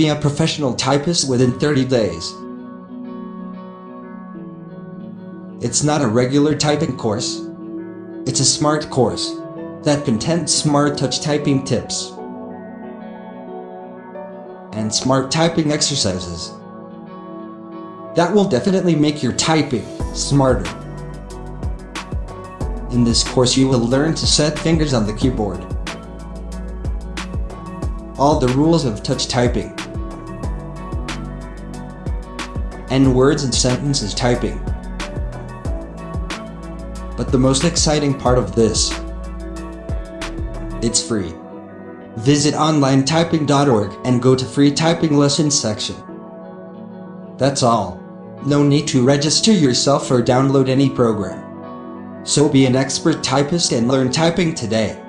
Be a professional typist within 30 days. It's not a regular typing course. It's a smart course that contains smart touch typing tips and smart typing exercises that will definitely make your typing smarter. In this course you will learn to set fingers on the keyboard, all the rules of touch typing, and words and sentences typing. But the most exciting part of this, it's free. Visit onlinetyping.org and go to free typing lessons section. That's all. No need to register yourself or download any program. So be an expert typist and learn typing today.